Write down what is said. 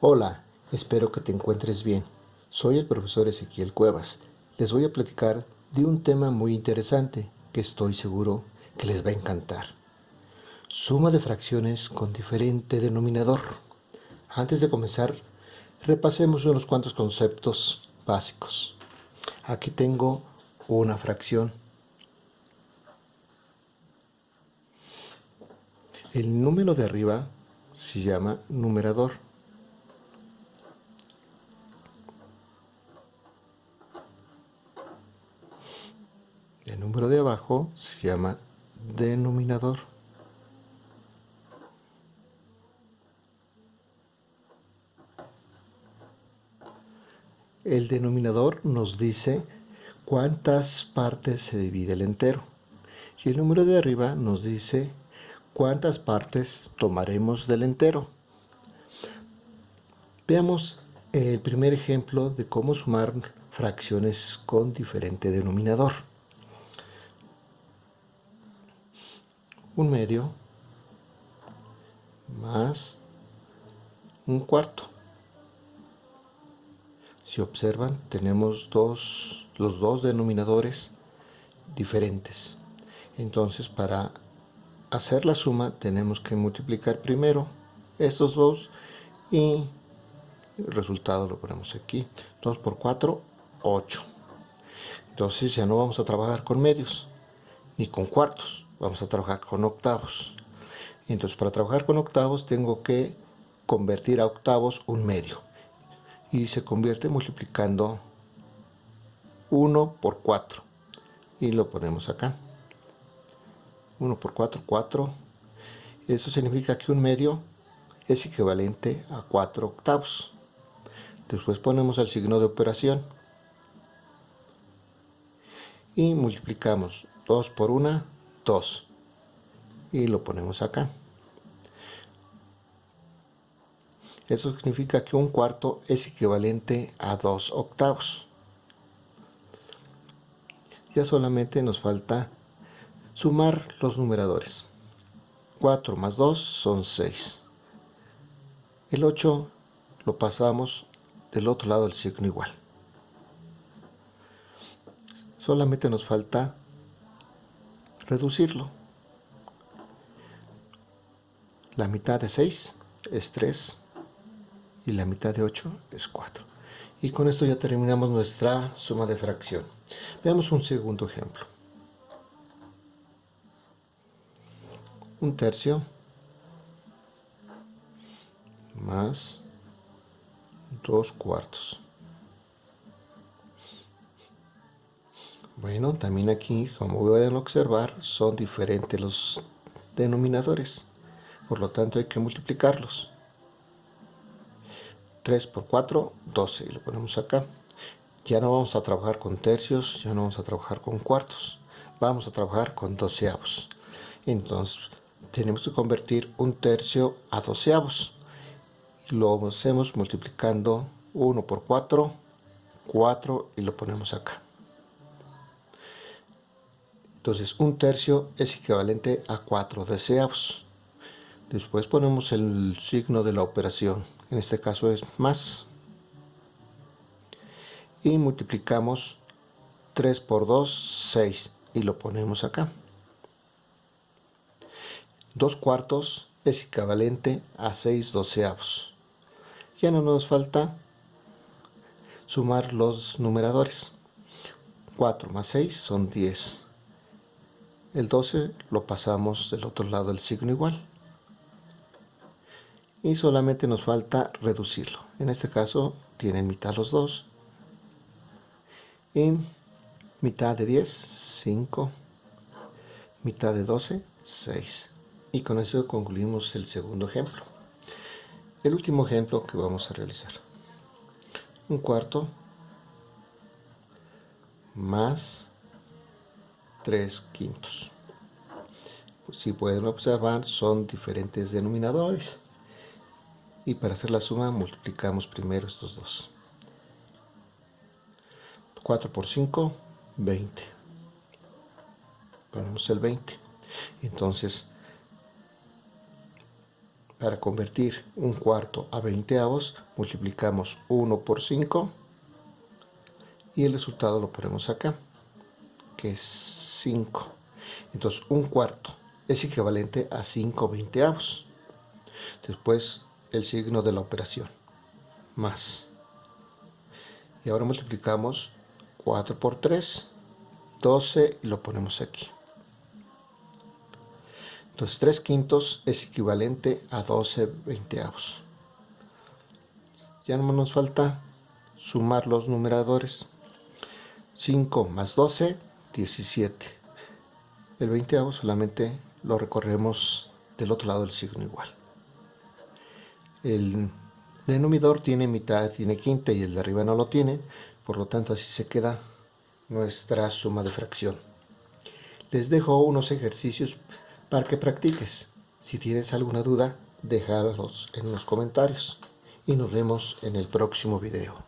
Hola, espero que te encuentres bien. Soy el profesor Ezequiel Cuevas. Les voy a platicar de un tema muy interesante que estoy seguro que les va a encantar. Suma de fracciones con diferente denominador. Antes de comenzar, repasemos unos cuantos conceptos básicos. Aquí tengo una fracción. El número de arriba se llama numerador. El número de abajo se llama denominador. El denominador nos dice cuántas partes se divide el entero. Y el número de arriba nos dice cuántas partes tomaremos del entero. Veamos el primer ejemplo de cómo sumar fracciones con diferente denominador. Un medio más un cuarto. Si observan, tenemos dos, los dos denominadores diferentes. Entonces, para hacer la suma tenemos que multiplicar primero estos dos y el resultado lo ponemos aquí 2 por 4 8 entonces ya no vamos a trabajar con medios ni con cuartos vamos a trabajar con octavos entonces para trabajar con octavos tengo que convertir a octavos un medio y se convierte multiplicando 1 por 4 y lo ponemos acá 1 por 4, 4. Eso significa que un medio es equivalente a 4 octavos. Después ponemos el signo de operación. Y multiplicamos 2 por 1, 2. Y lo ponemos acá. Eso significa que un cuarto es equivalente a 2 octavos. Ya solamente nos falta Sumar los numeradores. 4 más 2 son 6. El 8 lo pasamos del otro lado del signo igual. Solamente nos falta reducirlo. La mitad de 6 es 3 y la mitad de 8 es 4. Y con esto ya terminamos nuestra suma de fracción. Veamos un segundo ejemplo. un tercio más dos cuartos bueno también aquí como pueden observar son diferentes los denominadores. Por lo tanto hay que multiplicarlos. 3 por 4 12 y lo ponemos acá. Ya no vamos a trabajar con tercios ya no vamos a trabajar con cuartos. Vamos a trabajar con doceavos. Entonces tenemos que convertir un tercio a doceavos. Lo hacemos multiplicando 1 por 4, 4 y lo ponemos acá. Entonces un tercio es equivalente a 4 doceavos. Después ponemos el signo de la operación, en este caso es más. Y multiplicamos 3 por 2, 6 y lo ponemos acá. 2 cuartos es equivalente a 6 doceavos. Ya no nos falta sumar los numeradores. 4 más 6 son 10. El 12 lo pasamos del otro lado del signo igual. Y solamente nos falta reducirlo. En este caso tienen mitad los dos. Y mitad de 10, 5. Mitad de 12, 6. Y con eso concluimos el segundo ejemplo. El último ejemplo que vamos a realizar. Un cuarto más 3 quintos. Si pueden observar, son diferentes denominadores. Y para hacer la suma, multiplicamos primero estos dos. 4 por 5, 20. Ponemos el 20. Entonces, para convertir un cuarto a veinteavos, multiplicamos 1 por 5 y el resultado lo ponemos acá, que es 5. Entonces, un cuarto es equivalente a 5 veinteavos. Después, el signo de la operación, más. Y ahora multiplicamos 4 por 3, 12 y lo ponemos aquí. Entonces 3 quintos es equivalente a 12 veinteavos. Ya no nos falta sumar los numeradores. 5 más 12, 17. El veinteavo solamente lo recorremos del otro lado del signo igual. El denominador tiene mitad, tiene quinta y el de arriba no lo tiene, por lo tanto así se queda nuestra suma de fracción. Les dejo unos ejercicios para que practiques. Si tienes alguna duda, déjalos en los comentarios y nos vemos en el próximo video.